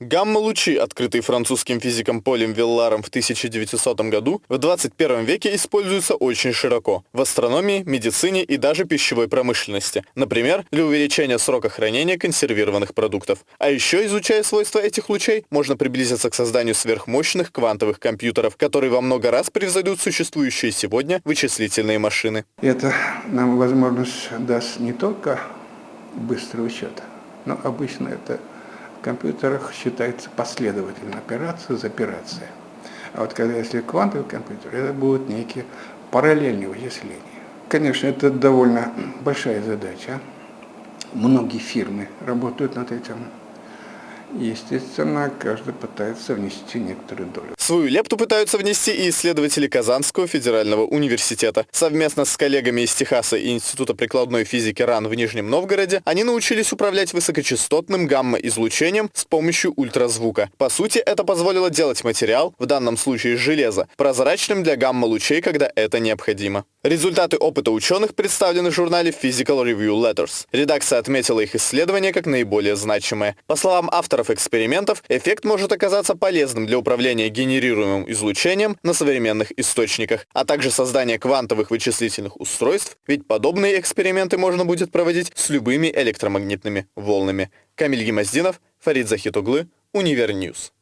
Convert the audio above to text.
Гамма-лучи, открытые французским физиком Полем Вилларом в 1900 году, в 21 веке используются очень широко в астрономии, медицине и даже пищевой промышленности, например, для увеличения срока хранения консервированных продуктов. А еще, изучая свойства этих лучей, можно приблизиться к созданию сверхмощных квантовых компьютеров, которые во много раз превзойдут существующие сегодня вычислительные машины. Это нам возможность даст не только быстрый учет, но обычно это в компьютерах считается последовательно операция за операцией. А вот когда если квантовый компьютер, это будут некие параллельные вычисления. Конечно, это довольно большая задача. Многие фирмы работают над этим. Естественно, каждый пытается внести некоторую долю. Свою лепту пытаются внести и исследователи Казанского федерального университета. Совместно с коллегами из Техаса и Института прикладной физики РАН в Нижнем Новгороде они научились управлять высокочастотным гамма-излучением с помощью ультразвука. По сути, это позволило делать материал, в данном случае железо, прозрачным для гамма-лучей, когда это необходимо. Результаты опыта ученых представлены в журнале Physical Review Letters. Редакция отметила их исследования как наиболее значимые. По словам авторов экспериментов, эффект может оказаться полезным для управления генерируемым излучением на современных источниках, а также создания квантовых вычислительных устройств, ведь подобные эксперименты можно будет проводить с любыми электромагнитными волнами. Камиль Гемоздинов, Фарид Захитуглы, Универньюз.